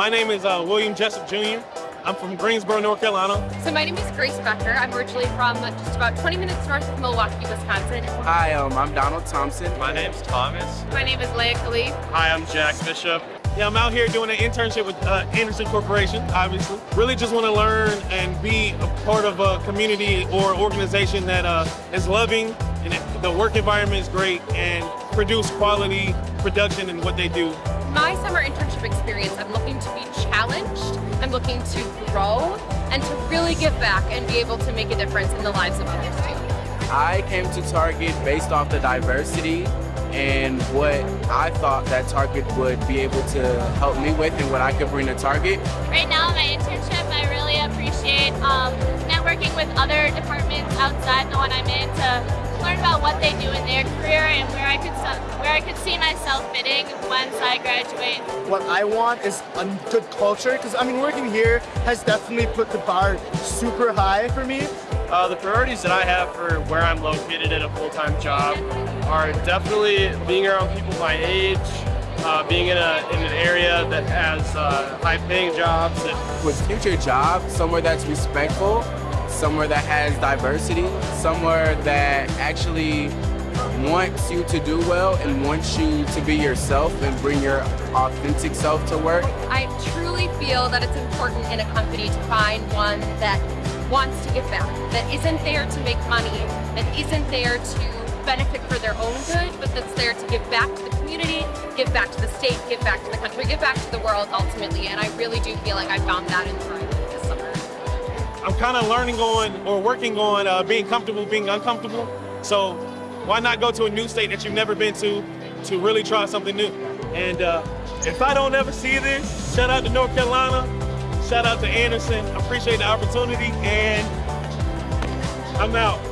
My name is uh, William Jessup Jr. I'm from Greensboro, North Carolina. So my name is Grace Becker. I'm originally from just about 20 minutes north of Milwaukee, Wisconsin. Hi, um, I'm Donald Thompson. My name's Thomas. My name is Leia Khalif. Hi, I'm Jack Bishop. Yeah, I'm out here doing an internship with uh, Andersen Corporation, obviously. Really just want to learn and be a part of a community or organization that uh, is loving and the work environment is great and produce quality production in what they do. My summer internship experience, I'm looking to be challenged, I'm looking to grow, and to really give back and be able to make a difference in the lives of others too. I came to Target based off the diversity and what I thought that Target would be able to help me with and what I could bring to Target. Right now, my internship, I really appreciate um, networking with other departments outside the one I'm in to learn about what they do in where I could see myself fitting once I graduate. What I want is a good culture because I mean working here has definitely put the bar super high for me. Uh, the priorities that I have for where I'm located in a full-time job are definitely being around people my age, uh, being in, a, in an area that has uh, high-paying jobs. With future jobs, somewhere that's respectful, somewhere that has diversity, somewhere that actually wants you to do well and wants you to be yourself and bring your authentic self to work. I truly feel that it's important in a company to find one that wants to give back, that isn't there to make money, that isn't there to benefit for their own good, but that's there to give back to the community, give back to the state, give back to the country, give back to the world ultimately. And I really do feel like I found that in Thrive this summer. I'm kind of learning on or working on uh, being comfortable, being uncomfortable. So why not go to a new state that you've never been to to really try something new? And uh, if I don't ever see this, shout out to North Carolina, shout out to Andersen. Appreciate the opportunity, and I'm out.